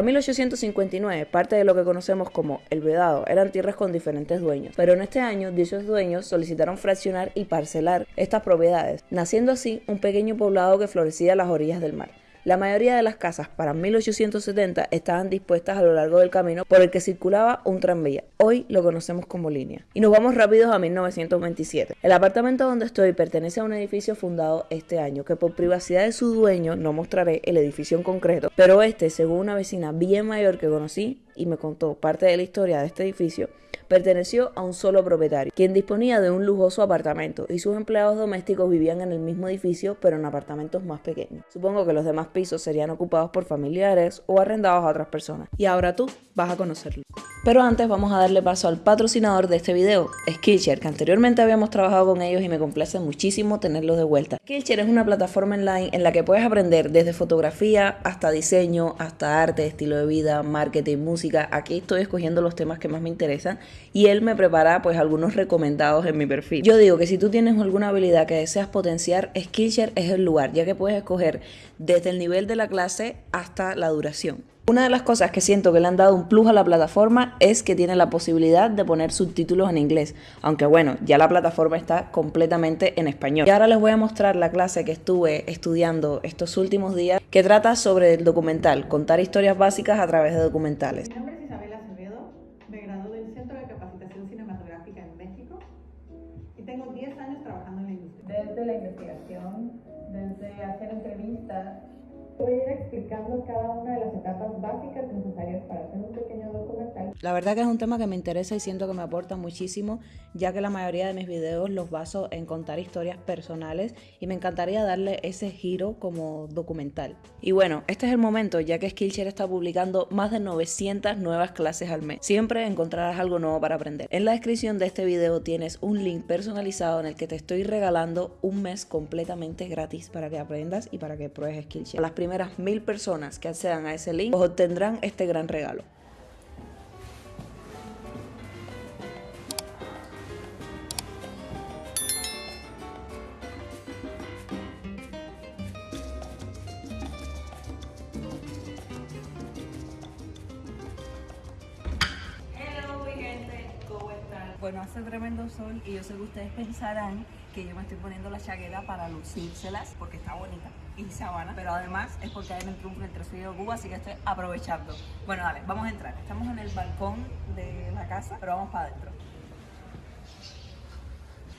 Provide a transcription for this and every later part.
En 1859, parte de lo que conocemos como el vedado eran tierras con diferentes dueños, pero en este año dichos dueños solicitaron fraccionar y parcelar estas propiedades, naciendo así un pequeño poblado que florecía a las orillas del mar. La mayoría de las casas para 1870 estaban dispuestas a lo largo del camino por el que circulaba un tranvía. Hoy lo conocemos como línea. Y nos vamos rápidos a 1927. El apartamento donde estoy pertenece a un edificio fundado este año, que por privacidad de su dueño no mostraré el edificio en concreto, pero este, según una vecina bien mayor que conocí y me contó parte de la historia de este edificio, perteneció a un solo propietario, quien disponía de un lujoso apartamento y sus empleados domésticos vivían en el mismo edificio pero en apartamentos más pequeños. Supongo que los demás pisos serían ocupados por familiares o arrendados a otras personas. Y ahora tú vas a conocerlo. Pero antes vamos a darle paso al patrocinador de este video, Skillshare, que anteriormente habíamos trabajado con ellos y me complace muchísimo tenerlos de vuelta. Skillshare es una plataforma online en la que puedes aprender desde fotografía hasta diseño, hasta arte, estilo de vida, marketing, música. Aquí estoy escogiendo los temas que más me interesan y él me prepara pues algunos recomendados en mi perfil. Yo digo que si tú tienes alguna habilidad que deseas potenciar, Skillshare es el lugar, ya que puedes escoger desde el nivel de la clase hasta la duración. Una de las cosas que siento que le han dado un plus a la plataforma es que tiene la posibilidad de poner subtítulos en inglés, aunque bueno, ya la plataforma está completamente en español. Y ahora les voy a mostrar la clase que estuve estudiando estos últimos días, que trata sobre el documental, contar historias básicas a través de documentales. Mi nombre es Isabel Acevedo, me gradué del Centro de Capacitación Cinematográfica en México y tengo 10 años trabajando en la industria. Desde la investigación, desde hacer entrevistas, Explicando cada una de las etapas básicas necesarias para hacer un. La verdad que es un tema que me interesa y siento que me aporta muchísimo, ya que la mayoría de mis videos los baso en contar historias personales y me encantaría darle ese giro como documental. Y bueno, este es el momento, ya que Skillshare está publicando más de 900 nuevas clases al mes. Siempre encontrarás algo nuevo para aprender. En la descripción de este video tienes un link personalizado en el que te estoy regalando un mes completamente gratis para que aprendas y para que pruebes Skillshare. Las primeras mil personas que accedan a ese link obtendrán este gran regalo. Bueno, hace tremendo sol y yo sé que ustedes pensarán que yo me estoy poniendo la chaqueta para lucírselas porque está bonita y sabana, pero además es porque hay un triunfo entre su y Cuba, así que estoy aprovechando. Bueno, dale, vamos a entrar. Estamos en el balcón de la casa, pero vamos para adentro.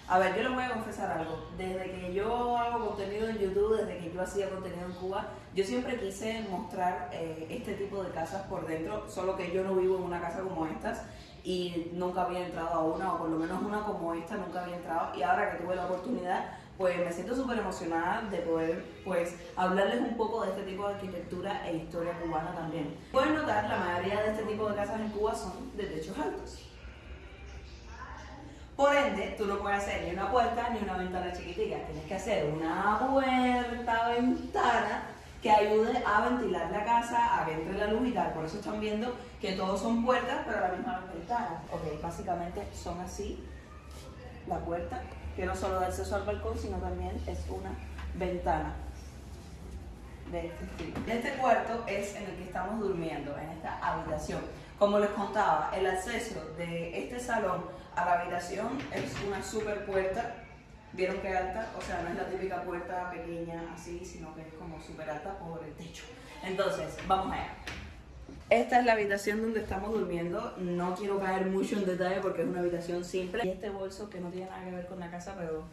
A ver, yo les voy a confesar algo. Desde que yo hago contenido en YouTube, desde que yo hacía contenido en Cuba, yo siempre quise mostrar eh, este tipo de casas por dentro, solo que yo no vivo en una casa como estas y nunca había entrado a una, o por lo menos una como esta nunca había entrado. Y ahora que tuve la oportunidad, pues me siento súper emocionada de poder pues hablarles un poco de este tipo de arquitectura e historia cubana también. Pueden notar, la mayoría de este tipo de casas en Cuba son de techos altos. Por ende, tú no puedes hacer ni una puerta ni una ventana chiquitica. Tienes que hacer una puerta, ventana que ayude a ventilar la casa, a que entre la luz y tal. Por eso están viendo que todos son puertas, pero a la misma ventana. Ok, básicamente son así la puerta, que no solo da acceso al balcón, sino también es una ventana de este estilo. Este cuarto es en el que estamos durmiendo, en esta habitación. Como les contaba, el acceso de este salón a la habitación es una super puerta. ¿Vieron qué alta? O sea, no es la típica puerta pequeña así, sino que es como súper alta por el techo. Entonces, vamos allá. Esta es la habitación donde estamos durmiendo. No quiero caer mucho en detalle porque es una habitación simple. Y este bolso que no tiene nada que ver con la casa, pero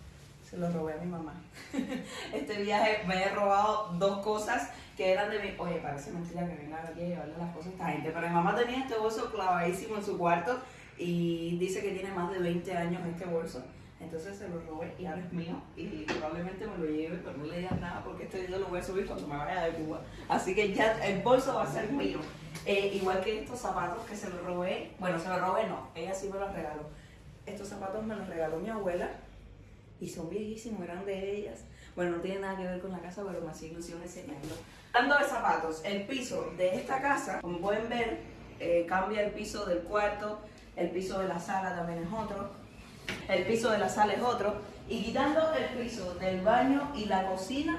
se lo robé a mi mamá. Este viaje me he robado dos cosas que eran de mi... Oye, parece mentira que venga aquí a llevarle las cosas a esta gente, pero mi mamá tenía este bolso clavadísimo en su cuarto y dice que tiene más de 20 años este bolso. Entonces se lo robé y ahora es mío y probablemente me lo lleve, pero no le digas nada porque este video lo voy a subir cuando me vaya de Cuba. Así que ya el bolso va a ser mío. Eh, igual que estos zapatos que se los robé, bueno, se los robé no, ella sí me los regaló. Estos zapatos me los regaló mi abuela y son viejísimos, eran de ellas. Bueno, no tiene nada que ver con la casa, pero me hacía ilusión enseñarlo. Hablando de zapatos, el piso de esta casa, como pueden ver, eh, cambia el piso del cuarto, el piso de la sala también es otro, el piso de la sala es otro, y quitando el piso del baño y la cocina,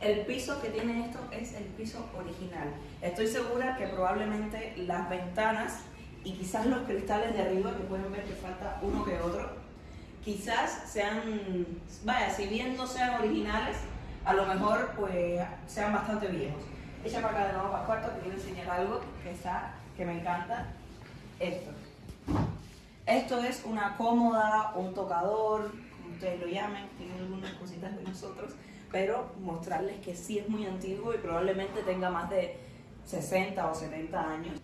El piso que tiene esto es el piso original. Estoy segura que probablemente las ventanas y quizás los cristales de arriba, que pueden ver que falta uno que otro, quizás sean, vaya, si bien no sean originales, a lo mejor pues sean bastante viejos. Echa para acá de nuevo para el cuarto que quiero enseñar algo que está, que me encanta. Esto. Esto es una cómoda, un tocador, como ustedes lo llamen, tiene algunas cositas de nosotros, pero mostrarles que sí es muy antiguo y probablemente tenga más de 60 o 70 años.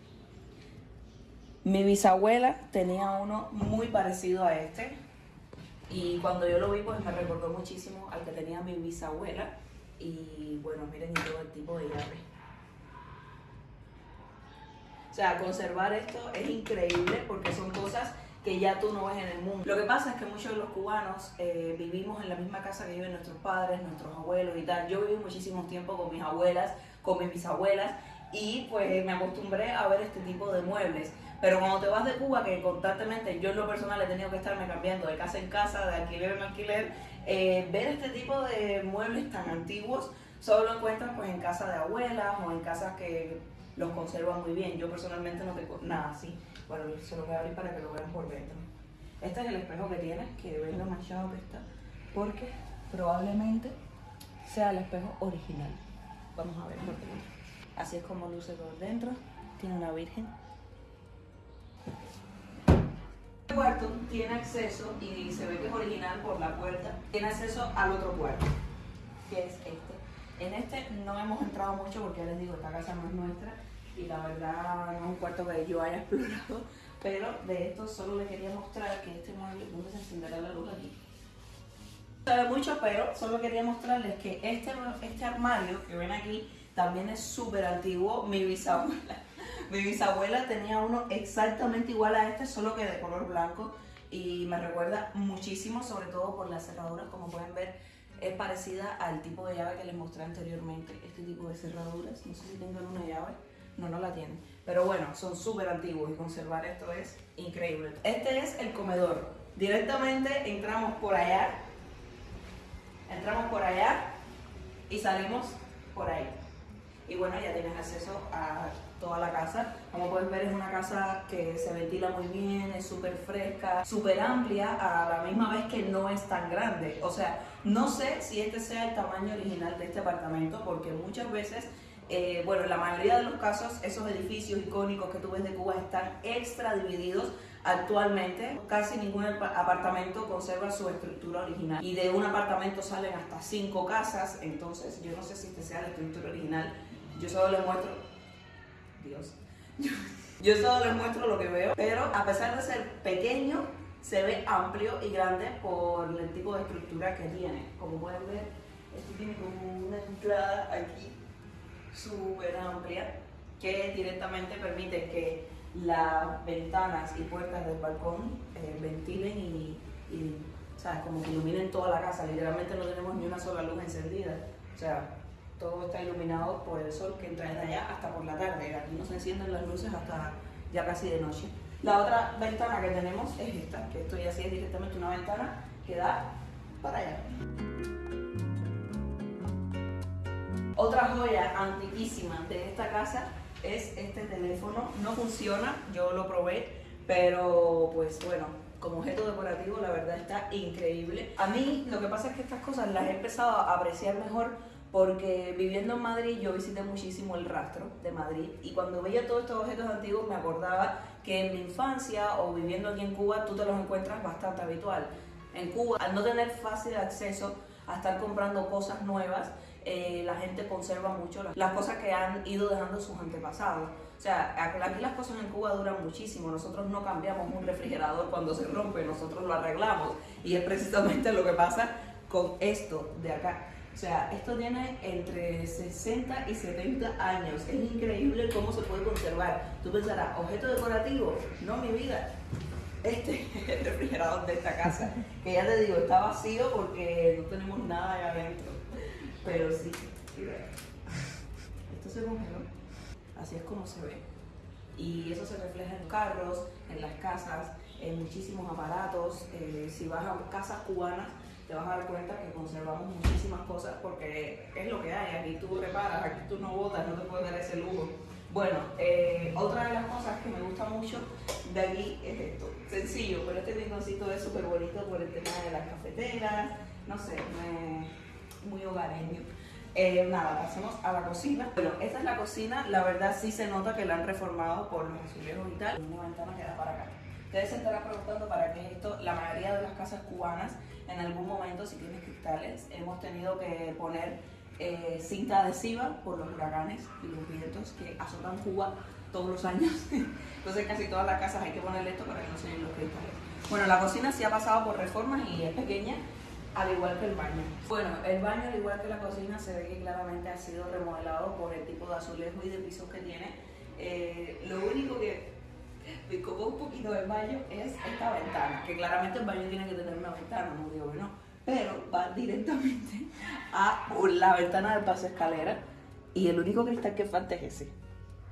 Mi bisabuela tenía uno muy parecido a este y cuando yo lo vi pues me recordó muchísimo al que tenía mi bisabuela y bueno, miren todo el tipo de llave. O sea, conservar esto es increíble porque son cosas que ya tú no ves en el mundo. Lo que pasa es que muchos de los cubanos eh, vivimos en la misma casa que viven nuestros padres, nuestros abuelos y tal. Yo viví muchísimo tiempo con mis abuelas, con mis bisabuelas y pues me acostumbré a ver este tipo de muebles. Pero cuando te vas de Cuba, que constantemente yo en lo personal he tenido que estarme cambiando de casa en casa, de alquiler en alquiler, eh, ver este tipo de muebles tan antiguos solo lo encuentras pues en casa de abuelas o en casas que los conservan muy bien. Yo personalmente no tengo nada así. Bueno, se lo voy a abrir para que lo vean por dentro. Este es el espejo que tiene, que ven lo manchado que está, porque probablemente sea el espejo original. Vamos a ver por dentro. Así es como luce por dentro. Tiene una virgen. El cuarto tiene acceso, y se ve que es original por la puerta, tiene acceso al otro cuarto, que es este. En este no hemos entrado mucho porque ya les digo, esta casa no es nuestra y la verdad no es un cuarto que yo haya explorado, pero de esto solo les quería mostrar que este mueble, ¿dónde se encenderá la luz aquí? No sabe mucho, pero solo quería mostrarles que este, este armario que ven aquí también es súper antiguo. Mi bisabuela, mi bisabuela tenía uno exactamente igual a este, solo que de color blanco y me recuerda muchísimo, sobre todo por las cerraduras, como pueden ver, es parecida al tipo de llave que les mostré anteriormente, este tipo de cerraduras, no sé si tengan una llave, no, no la tienen, pero bueno, son súper antiguos y conservar esto es increíble. Este es el comedor, directamente entramos por allá, entramos por allá y salimos por ahí y bueno, ya tienes acceso a toda la casa. Como puedes ver es una casa que se ventila muy bien, es súper fresca, súper amplia, a la misma vez que no es tan grande. O sea, no sé si este sea el tamaño original de este apartamento porque muchas veces eh, bueno, en la mayoría de los casos, esos edificios icónicos que tú ves de Cuba están extra divididos actualmente. Casi ningún apartamento conserva su estructura original. Y de un apartamento salen hasta cinco casas, entonces yo no sé si este sea la estructura original yo solo les muestro, Dios, yo, solo les muestro lo que veo, pero a pesar de ser pequeño, se ve amplio y grande por el tipo de estructura que tiene. Como pueden ver, esto tiene como una entrada aquí súper amplia que directamente permite que las ventanas y puertas del balcón eh, ventilen y, y ¿sabes? como que iluminen toda la casa. Literalmente no tenemos ni una sola luz encendida. O sea, todo está iluminado por el sol que entra desde allá hasta por la tarde. Aquí no se encienden las luces hasta ya casi de noche. La otra ventana que tenemos es esta, que esto ya sí es directamente una ventana que da para allá. Otra joya antiquísima de esta casa es este teléfono. No funciona, yo lo probé, pero pues bueno, como objeto decorativo la verdad está increíble. A mí lo que pasa es que estas cosas las he empezado a apreciar mejor porque viviendo en Madrid yo visité muchísimo el rastro de Madrid y cuando veía todos estos objetos antiguos me acordaba que en mi infancia o viviendo aquí en Cuba tú te los encuentras bastante habitual. En Cuba, al no tener fácil acceso a estar comprando cosas nuevas, eh, la gente conserva mucho las cosas que han ido dejando sus antepasados. O sea, aquí las cosas en Cuba duran muchísimo. Nosotros no cambiamos un refrigerador cuando se rompe, nosotros lo arreglamos. Y es precisamente lo que pasa con esto de acá. O sea, esto tiene entre 60 y 70 años. Es increíble cómo se puede conservar. Tú pensarás, objeto decorativo. No, mi vida. Este es el refrigerador de esta casa. Que ya te digo, está vacío porque no tenemos nada ahí adentro. Pero sí. Esto se congeló. Así es como se ve. Y eso se refleja en los carros, en las casas, en muchísimos aparatos. Eh, si vas a casas cubanas, te vas a dar cuenta que conservamos muchísimas cosas porque es lo que hay. Aquí tú reparas, aquí tú no botas, no te puedes dar ese lujo. Bueno, eh, otra de las cosas que me gusta mucho de aquí es esto. Sencillo, pero este rinconcito es súper bonito por el tema de las cafeteras, no sé, me- muy hogareño. Eh, nada, pasemos a la cocina. Bueno, esta es la cocina, la verdad sí se nota que la han reformado por los azulejos y tal. Una ventana que da para acá. Ustedes se estarán preguntando para qué es esto. La mayoría de las casas cubanas, en algún momento, si tienes cristales, hemos tenido que poner eh, cinta adhesiva por los huracanes y los vientos que azotan Cuba todos los años. Entonces casi todas las casas hay que ponerle esto para que no se los cristales. Bueno, la cocina sí ha pasado por reformas y es pequeña, al igual que el baño. Bueno, el baño, al igual que la cocina, se ve que claramente ha sido remodelado por el tipo de azulejo y de pisos que tiene. Eh, lo único que me copó un poquito del baño es esta ventana, que claramente el baño tiene que tener una ventana, no digo que no, pero va directamente a la ventana del paso escalera y el único cristal que falta es ese.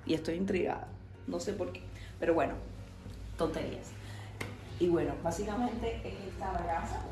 Y estoy intrigada, no sé por qué, pero bueno, tonterías. Y bueno, básicamente es esta braza